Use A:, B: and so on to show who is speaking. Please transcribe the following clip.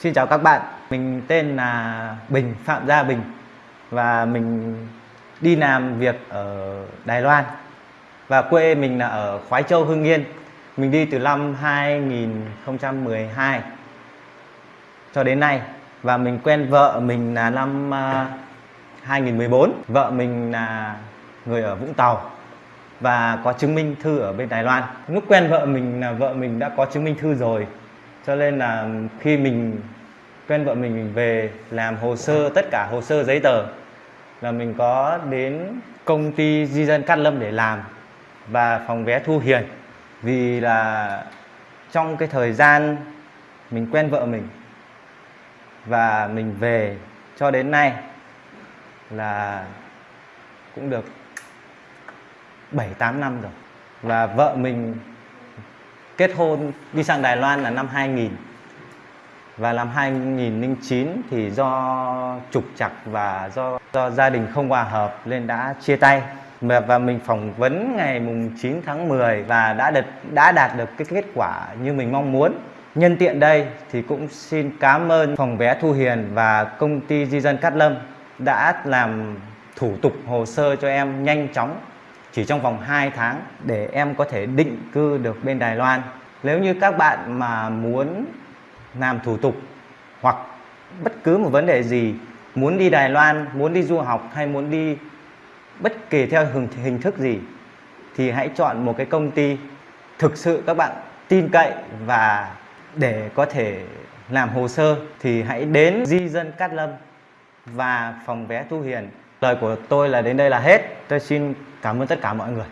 A: Xin chào các bạn, mình tên là Bình, Phạm Gia Bình và mình đi làm việc ở Đài Loan và quê mình là ở Khoái Châu, Hưng Yên. Mình đi từ năm 2012 cho đến nay và mình quen vợ mình là năm à, 2014. Vợ mình là người ở Vũng Tàu và có chứng minh thư ở bên Đài Loan. Lúc quen vợ mình là vợ mình đã có chứng minh thư rồi cho nên là khi mình quen vợ mình, mình về làm hồ sơ tất cả hồ sơ giấy tờ là mình có đến công ty di dân Cát Lâm để làm và phòng vé Thu Hiền vì là trong cái thời gian mình quen vợ mình và mình về cho đến nay là cũng được 7 8 năm rồi. Và vợ mình kết hôn đi sang Đài Loan là năm 2000 và năm 2009 thì do trục trặc và do do gia đình không hòa hợp nên đã chia tay. Và, mình phỏng vấn ngày mùng 9 tháng 10 và đã được đã đạt được cái kết quả như mình mong muốn. Nhân tiện đây thì cũng xin cảm ơn phòng vé Thu Hiền và công ty di dân Cát Lâm đã làm thủ tục hồ sơ cho em nhanh chóng chỉ trong vòng 2 tháng để em có thể định cư được bên Đài Loan nếu như các bạn mà muốn làm thủ tục hoặc bất cứ một vấn đề gì muốn đi Đài Loan, muốn đi du học hay muốn đi bất kỳ theo hình, hình thức gì thì hãy chọn một cái công ty thực sự các bạn tin cậy và để có thể làm hồ sơ thì hãy đến di dân Cát Lâm và phòng vé Thu Hiền. Lời của tôi là đến đây là hết. Tôi xin cảm ơn tất cả mọi người.